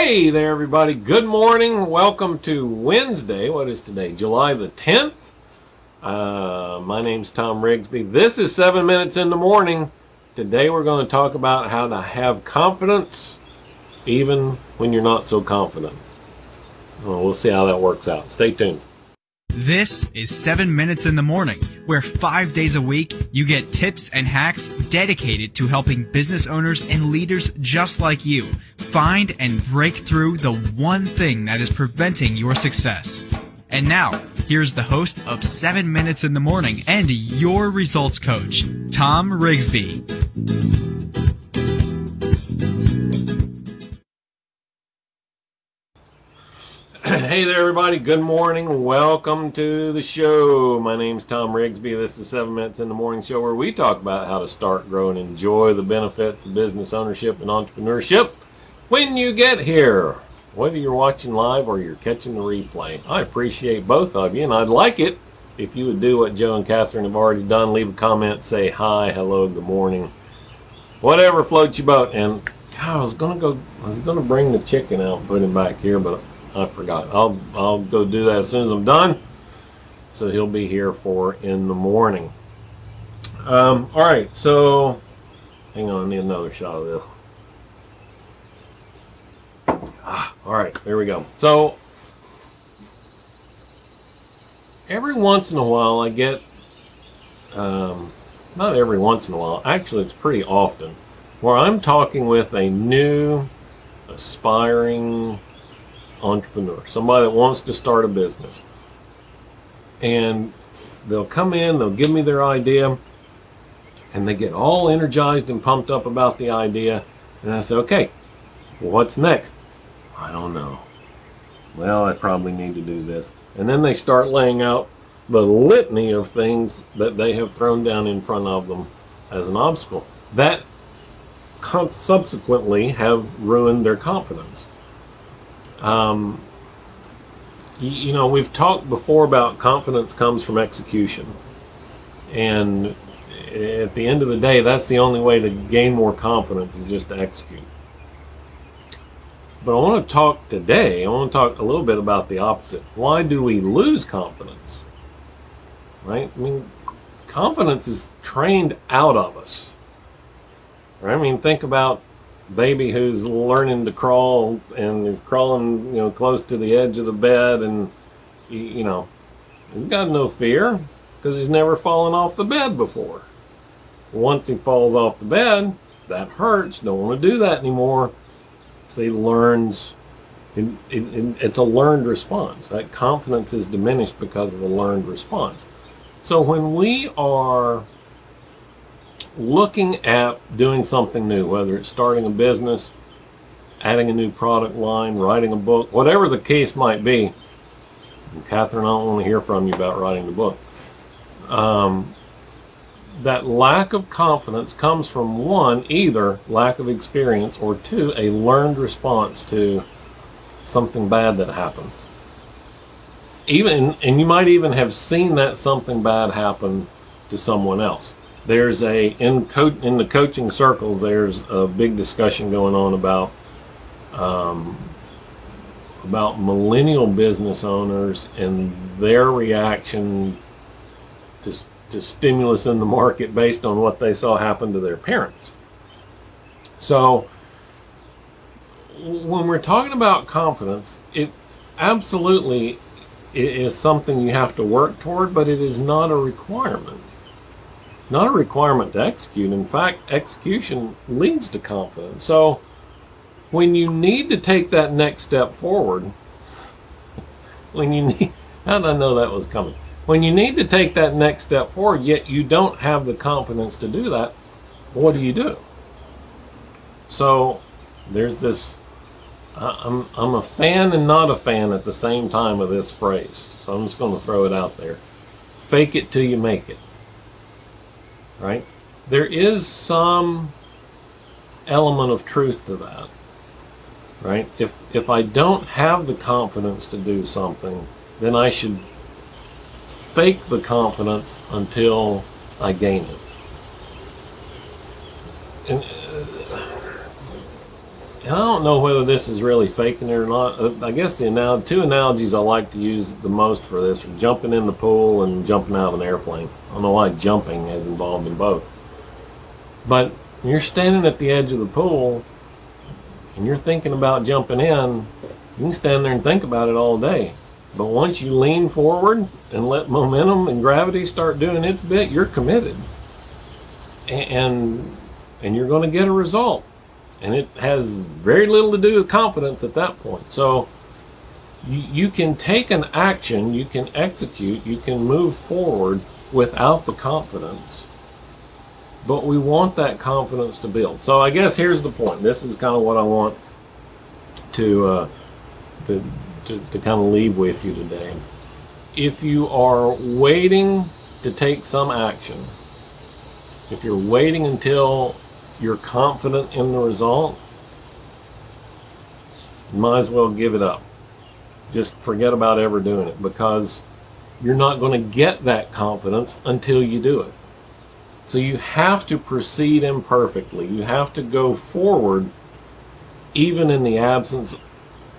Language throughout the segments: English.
Hey there, everybody. Good morning. Welcome to Wednesday. What is today? July the 10th. Uh, my name's Tom Rigsby. This is 7 Minutes in the Morning. Today we're going to talk about how to have confidence even when you're not so confident. Well, we'll see how that works out. Stay tuned. This is 7 Minutes in the Morning, where five days a week you get tips and hacks dedicated to helping business owners and leaders just like you find and break through the one thing that is preventing your success. And now, here's the host of 7 Minutes in the Morning and your results coach, Tom Rigsby. Hey there, everybody. Good morning. Welcome to the show. My name's Tom Rigsby. This is 7 Minutes in the Morning Show where we talk about how to start, grow, and enjoy the benefits of business ownership and entrepreneurship when you get here. Whether you're watching live or you're catching the replay, I appreciate both of you, and I'd like it if you would do what Joe and Catherine have already done. Leave a comment, say hi, hello, good morning, whatever floats your boat. And I was gonna go, I was gonna bring the chicken out and put him back here, but I forgot. I'll I'll go do that as soon as I'm done. So he'll be here for in the morning. Um, all right, so hang on, I need another shot of this. Ah, all right, there we go. So every once in a while, I get um, not every once in a while. Actually, it's pretty often where I'm talking with a new aspiring entrepreneur, somebody that wants to start a business. And they'll come in, they'll give me their idea, and they get all energized and pumped up about the idea. And I say, okay, what's next? I don't know. Well, I probably need to do this. And then they start laying out the litany of things that they have thrown down in front of them as an obstacle that subsequently have ruined their confidence. Um, you, you know, we've talked before about confidence comes from execution. And at the end of the day, that's the only way to gain more confidence is just to execute. But I want to talk today, I want to talk a little bit about the opposite. Why do we lose confidence? Right? I mean, confidence is trained out of us. Right? I mean, think about baby who's learning to crawl and is crawling, you know, close to the edge of the bed and, you know, he's got no fear because he's never fallen off the bed before. Once he falls off the bed, that hurts. Don't want to do that anymore. So he learns. It, it, it's a learned response. That confidence is diminished because of a learned response. So when we are looking at doing something new, whether it's starting a business, adding a new product line, writing a book, whatever the case might be. And Catherine, I don't want to hear from you about writing the book. Um, that lack of confidence comes from one, either lack of experience, or two, a learned response to something bad that happened. Even, and you might even have seen that something bad happen to someone else there's a in in the coaching circles there's a big discussion going on about um, about millennial business owners and their reaction to, to stimulus in the market based on what they saw happen to their parents. So when we're talking about confidence it absolutely is something you have to work toward but it is not a requirement not a requirement to execute. In fact, execution leads to confidence. So when you need to take that next step forward, when you need, how did I know that was coming? When you need to take that next step forward, yet you don't have the confidence to do that, what do you do? So there's this, I'm, I'm a fan and not a fan at the same time of this phrase. So I'm just going to throw it out there. Fake it till you make it right? There is some element of truth to that, right? If, if I don't have the confidence to do something, then I should fake the confidence until I gain it. And, I don't know whether this is really faking it or not. Uh, I guess the anal- two analogies I like to use the most for this are jumping in the pool and jumping out of an airplane. I don't know why jumping is involved in both. But you're standing at the edge of the pool and you're thinking about jumping in, you can stand there and think about it all day. But once you lean forward and let momentum and gravity start doing its bit, you're committed. And and you're going to get a result. And it has very little to do with confidence at that point. So you, you can take an action, you can execute, you can move forward without the confidence. But we want that confidence to build. So I guess here's the point. This is kind of what I want to uh, to, to, to kind of leave with you today. If you are waiting to take some action, if you're waiting until you're confident in the result, might as well give it up. Just forget about ever doing it because you're not going to get that confidence until you do it. So you have to proceed imperfectly. You have to go forward even in the absence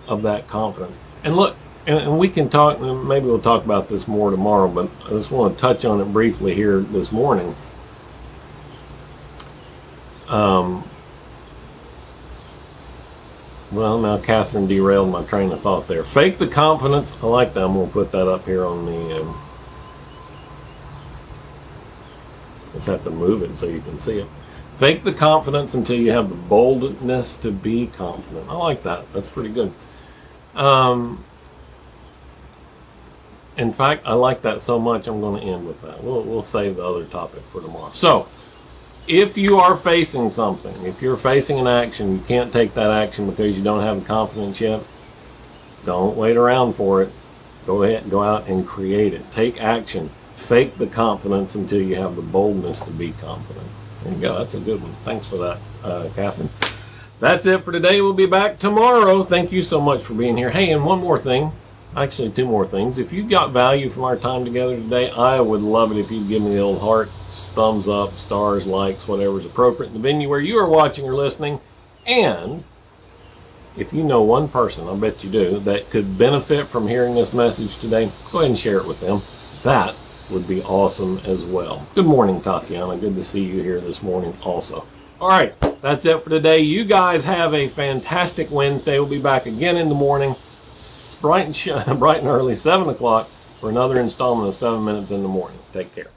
of that confidence. And look, and we can talk, maybe we'll talk about this more tomorrow, but I just want to touch on it briefly here this morning. Um, well, now Catherine derailed my train of thought there. Fake the confidence. I like that. I'm going to put that up here on the. Um, just have to move it so you can see it. Fake the confidence until you have the boldness to be confident. I like that. That's pretty good. Um, in fact, I like that so much, I'm going to end with that. We'll, we'll save the other topic for tomorrow. So, if you are facing something, if you're facing an action, you can't take that action because you don't have the confidence yet, don't wait around for it. Go ahead, go out and create it. Take action. Fake the confidence until you have the boldness to be confident. There you go. That's a good one. Thanks for that, uh, Catherine. That's it for today. We'll be back tomorrow. Thank you so much for being here. Hey, and one more thing. Actually, two more things. If you got value from our time together today, I would love it if you'd give me the old heart, thumbs up, stars, likes, whatever is appropriate in the venue where you are watching or listening. And if you know one person, I bet you do, that could benefit from hearing this message today, go ahead and share it with them. That would be awesome as well. Good morning, Tatiana. Good to see you here this morning also. All right, that's it for today. You guys have a fantastic Wednesday. We'll be back again in the morning, bright and, bright and early, 7 o'clock, for another installment of 7 Minutes in the Morning. Take care.